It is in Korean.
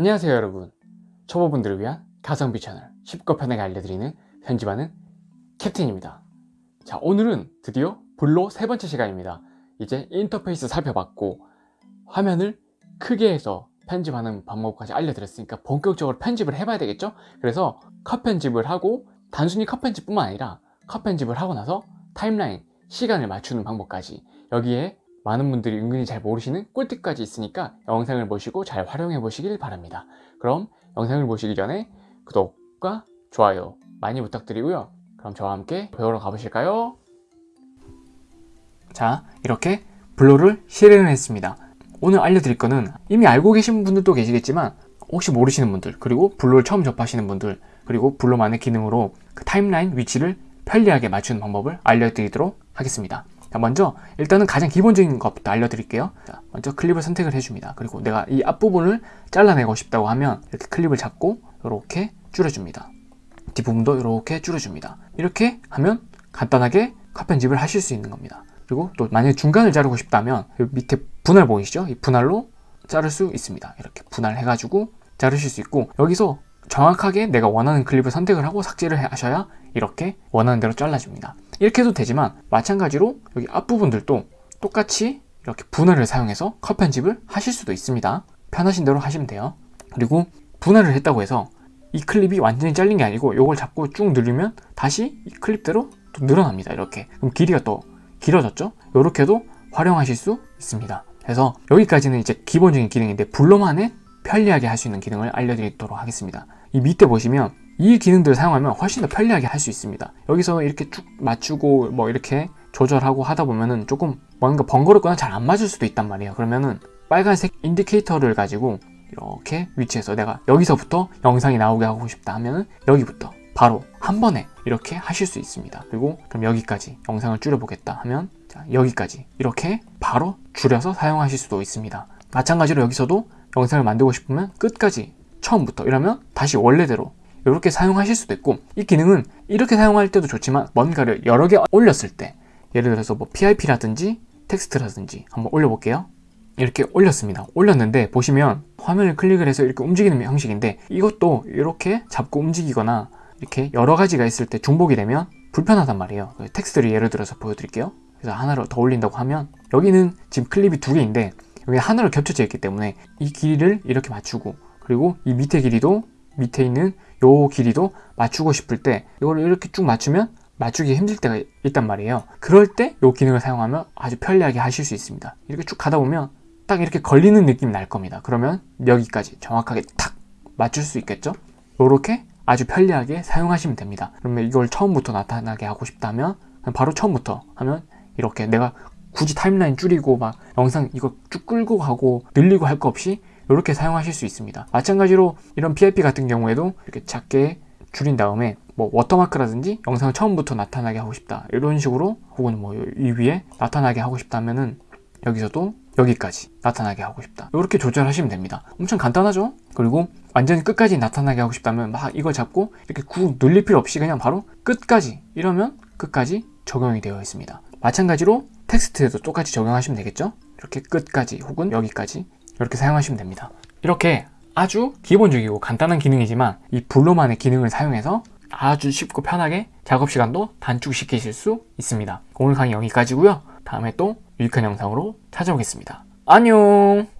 안녕하세요 여러분. 초보분들을 위한 가성비 채널 쉽고 편하게 알려드리는 편집하는 캡틴입니다. 자 오늘은 드디어 블로 세 번째 시간입니다. 이제 인터페이스 살펴봤고 화면을 크게 해서 편집하는 방법까지 알려드렸으니까 본격적으로 편집을 해봐야 되겠죠? 그래서 컷 편집을 하고 단순히 컷 편집뿐만 아니라 컷 편집을 하고 나서 타임라인 시간을 맞추는 방법까지 여기에 많은 분들이 은근히 잘 모르시는 꿀팁까지 있으니까 영상을 보시고 잘 활용해 보시길 바랍니다. 그럼 영상을 보시기 전에 구독과 좋아요 많이 부탁드리고요. 그럼 저와 함께 배우러 가보실까요? 자 이렇게 블로를 실행을 했습니다. 오늘 알려드릴 거는 이미 알고 계신 분들도 계시겠지만 혹시 모르시는 분들 그리고 블로를 처음 접하시는 분들 그리고 블로만의 기능으로 그 타임라인 위치를 편리하게 맞추는 방법을 알려드리도록 하겠습니다 자 먼저 일단은 가장 기본적인 것부터 알려드릴게요. 자, 먼저 클립을 선택을 해줍니다. 그리고 내가 이 앞부분을 잘라내고 싶다고 하면 이렇게 클립을 잡고 이렇게 줄여줍니다. 뒷부분도 이렇게 줄여줍니다. 이렇게 하면 간단하게 컷 편집을 하실 수 있는 겁니다. 그리고 또 만약에 중간을 자르고 싶다면 밑에 분할 보이시죠? 이 분할로 자를 수 있습니다. 이렇게 분할해 가지고 자르실 수 있고 여기서 정확하게 내가 원하는 클립을 선택을 하고 삭제를 하셔야 이렇게 원하는 대로 잘라줍니다 이렇게 해도 되지만 마찬가지로 여기 앞부분들도 똑같이 이렇게 분할을 사용해서 컷 편집을 하실 수도 있습니다. 편하신 대로 하시면 돼요. 그리고 분할을 했다고 해서 이 클립이 완전히 잘린 게 아니고 이걸 잡고 쭉 누르면 다시 이 클립대로 또 늘어납니다 이렇게. 그럼 길이가 또 길어졌죠? 이렇게도 활용하실 수 있습니다. 그래서 여기까지는 이제 기본적인 기능인데 블로만의 편리하게 할 수 있는 기능을 알려드리도록 하겠습니다. 이 밑에 보시면 이 기능들을 사용하면 훨씬 더 편리하게 할 수 있습니다. 여기서 이렇게 쭉 맞추고 뭐 이렇게 조절하고 하다 보면은 조금 뭔가 번거롭거나 잘 안 맞을 수도 있단 말이에요. 그러면은 빨간색 인디케이터를 가지고 이렇게 위치해서 내가 여기서부터 영상이 나오게 하고 싶다 하면은 여기부터 바로 한 번에 이렇게 하실 수 있습니다. 그리고 그럼 여기까지 영상을 줄여보겠다 하면 자, 여기까지 이렇게 바로 줄여서 사용하실 수도 있습니다. 마찬가지로 여기서도 영상을 만들고 싶으면 끝까지 처음부터 이러면 다시 원래대로 이렇게 사용하실 수도 있고 이 기능은 이렇게 사용할 때도 좋지만 뭔가를 여러 개 올렸을 때 예를 들어서 뭐 PIP라든지 텍스트라든지 한번 올려볼게요. 이렇게 올렸습니다. 올렸는데 보시면 화면을 클릭을 해서 이렇게 움직이는 형식인데 이것도 이렇게 잡고 움직이거나 이렇게 여러 가지가 있을 때 중복이 되면 불편하단 말이에요. 텍스트를 예를 들어서 보여드릴게요. 그래서 하나를 더 올린다고 하면 여기는 지금 클립이 두 개인데 여기 하나로 겹쳐져 있기 때문에 이 길이를 이렇게 맞추고 그리고 이 밑에 길이도 밑에 있는 요 길이도 맞추고 싶을 때 이걸 이렇게 쭉 맞추면 맞추기 힘들 때가 있단 말이에요. 그럴 때이 기능을 사용하면 아주 편리하게 하실 수 있습니다. 이렇게 쭉 가다 보면 딱 이렇게 걸리는 느낌이 날 겁니다. 그러면 여기까지 정확하게 탁 맞출 수 있겠죠? 이렇게 아주 편리하게 사용하시면 됩니다. 그러면 이걸 처음부터 나타나게 하고 싶다면 바로 처음부터 하면 이렇게 내가 굳이 타임라인 줄이고 막 영상 이거 쭉 끌고 가고 늘리고 할 거 없이 이렇게 사용하실 수 있습니다. 마찬가지로 이런 PIP 같은 경우에도 이렇게 작게 줄인 다음에 뭐 워터마크라든지 영상을 처음부터 나타나게 하고 싶다. 이런 식으로 혹은 뭐 이 위에 나타나게 하고 싶다면은 여기서도 여기까지 나타나게 하고 싶다. 이렇게 조절하시면 됩니다. 엄청 간단하죠? 그리고 완전히 끝까지 나타나게 하고 싶다면 막 이걸 잡고 이렇게 꾹 눌릴 필요 없이 그냥 바로 끝까지 이러면 끝까지 적용이 되어 있습니다. 마찬가지로 텍스트에도 똑같이 적용하시면 되겠죠? 이렇게 끝까지 혹은 여기까지 이렇게 사용하시면 됩니다. 이렇게 아주 기본적이고 간단한 기능이지만 이 블로만의 기능을 사용해서 아주 쉽고 편하게 작업 시간도 단축시키실 수 있습니다. 오늘 강의 여기까지고요. 다음에 또 유익한 영상으로 찾아오겠습니다. 안녕